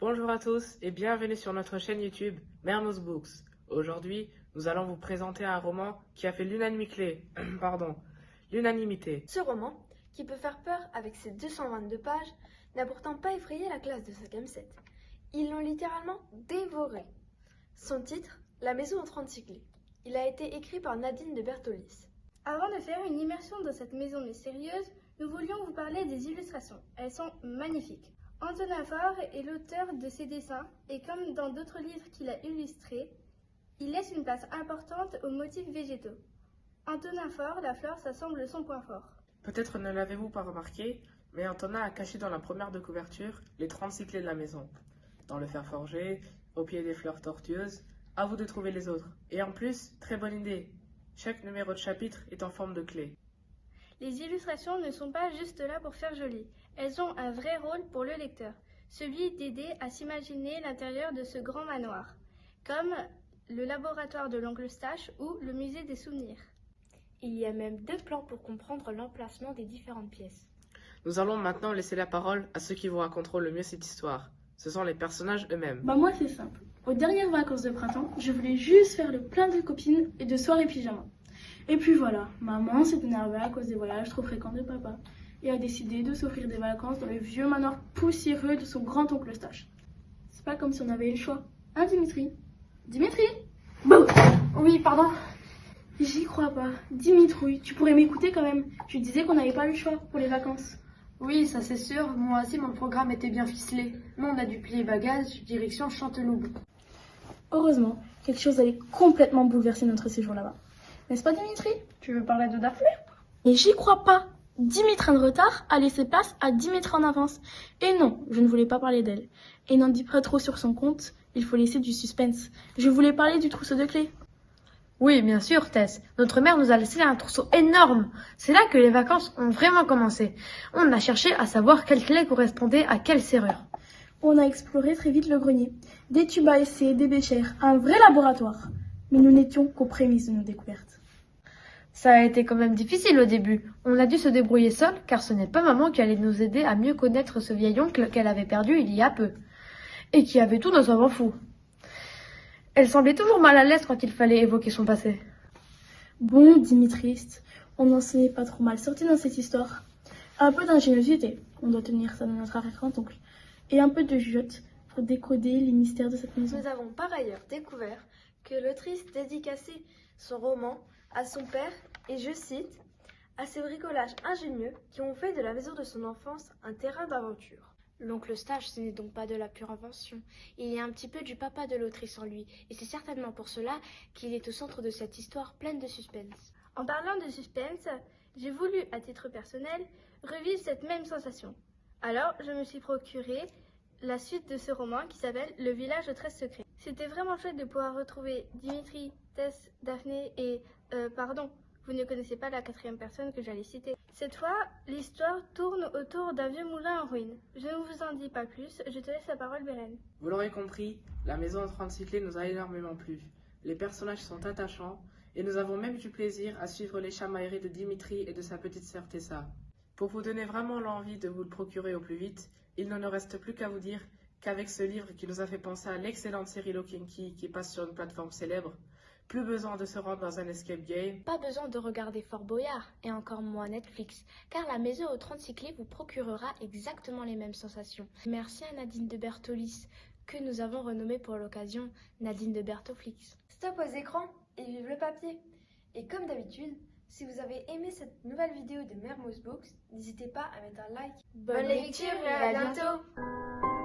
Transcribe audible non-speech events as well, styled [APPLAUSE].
Bonjour à tous et bienvenue sur notre chaîne YouTube Mermoz Books. Aujourd'hui, nous allons vous présenter un roman qui a fait l'unanimité. [CLEARS THROAT] Pardon, l'unanimité. Ce roman, qui peut faire peur avec ses 222 pages, n'a pourtant pas effrayé la classe de 5e 7. Ils l'ont littéralement dévoré. Son titre, La maison en 36 clés. Il a été écrit par Nadine de Bertolis. Avant de faire une immersion dans cette maison mystérieuse, nous voulions vous parler des illustrations. Elles sont magnifiques. Antonin Faure est l'auteur de ces dessins et comme dans d'autres livres qu'il a illustrés, il laisse une place importante aux motifs végétaux. Antonin Faure, la flore, ça semble son point fort. Peut-être ne l'avez-vous pas remarqué, mais Antonin a caché dans la première de couverture les 36 clés de la maison. Dans le fer forgé, au pied des fleurs tortueuses, à vous de trouver les autres. Et en plus, très bonne idée, chaque numéro de chapitre est en forme de clé. Les illustrations ne sont pas juste là pour faire joli, elles ont un vrai rôle pour le lecteur, celui d'aider à s'imaginer l'intérieur de ce grand manoir, comme le laboratoire de l'oncle Stache ou le musée des souvenirs. Il y a même deux plans pour comprendre l'emplacement des différentes pièces. Nous allons maintenant laisser la parole à ceux qui vous raconteront le mieux cette histoire. Ce sont les personnages eux-mêmes. Bah moi c'est simple. Aux dernières vacances de printemps, je voulais juste faire le plein de copines et de soirées pyjama. Et puis voilà, maman s'est énervée à cause des voyages trop fréquents de papa et a décidé de s'offrir des vacances dans le vieux manoir poussiéreux de son grand-oncle Stache. C'est pas comme si on avait eu le choix. Hein Dimitri? Dimitri? Bon Oui, pardon. J'y crois pas. Dimitri, tu pourrais m'écouter quand même. Je disais qu'on n'avait pas eu le choix pour les vacances. Oui, ça c'est sûr. Moi aussi, mon programme était bien ficelé. Mais on a dû plier bagages, direction Chanteloup. Heureusement, quelque chose allait complètement bouleverser notre séjour là-bas. N'est-ce pas Dimitri? Tu veux parler de Daphné? Et j'y crois pas 10 mètres de retard a laissé place à 10 mètres en avance. Et non, je ne voulais pas parler d'elle. Et n'en dis pas trop sur son compte, il faut laisser du suspense. Je voulais parler du trousseau de clés. Oui, bien sûr, Tess. Notre mère nous a laissé un trousseau énorme. C'est là que les vacances ont vraiment commencé. On a cherché à savoir quelle clé correspondait à quelle serrure. On a exploré très vite le grenier. Des tubes à essai, des béchères, un vrai laboratoire. Mais nous n'étions qu'aux prémices de nos découvertes. Ça a été quand même difficile au début. On a dû se débrouiller seul, car ce n'est pas maman qui allait nous aider à mieux connaître ce vieil oncle qu'elle avait perdu il y a peu. Et qui avait tout dans un vent fou. Elle semblait toujours mal à l'aise quand il fallait évoquer son passé. Bon, Dimitriste, on n'en s'est pas trop mal sorti dans cette histoire. Un peu d'ingéniosité, on doit tenir ça dans notre arrière-grand-oncle, et un peu de jugeote pour décoder les mystères de cette maison. Nous avons par ailleurs découvert que l'autrice dédicaçait son roman à son père et, je cite, à ces bricolages ingénieux qui ont fait de la maison de son enfance un terrain d'aventure. L'oncle Stache, ce n'est donc pas de la pure invention. Il y a un petit peu du papa de l'autrice en lui, et c'est certainement pour cela qu'il est au centre de cette histoire pleine de suspense. En parlant de suspense, j'ai voulu, à titre personnel, revivre cette même sensation. Alors, je me suis procuré la suite de ce roman qui s'appelle Le village aux 13 secrets. C'était vraiment chouette de pouvoir retrouver Dimitri, Tess, Daphné et... Euh, pardon, vous ne connaissez pas la quatrième personne que j'allais citer. Cette fois, l'histoire tourne autour d'un vieux moulin en ruine. Je ne vous en dis pas plus, je te laisse la parole, Bélène. Vous l'aurez compris, la maison en 36 clés nous a énormément plu. Les personnages sont attachants et nous avons même du plaisir à suivre les chamailleries de Dimitri et de sa petite sœur Tessa. Pour vous donner vraiment l'envie de vous le procurer au plus vite, il ne nous reste plus qu'à vous dire qu'avec ce livre qui nous a fait penser à l'excellente série Lokinky qui passe sur une plateforme célèbre, plus besoin de se rendre dans un escape game. Pas besoin de regarder Fort Boyard et encore moins Netflix, car la maison aux 36 clés vous procurera exactement les mêmes sensations. Merci à Nadine de Bertolis, que nous avons renommée pour l'occasion Nadine de Bertoflix. Stop aux écrans et vive le papier. Et comme d'habitude, si vous avez aimé cette nouvelle vidéo de Mermoz Books, n'hésitez pas à mettre un like. Bonne lecture et à bientôt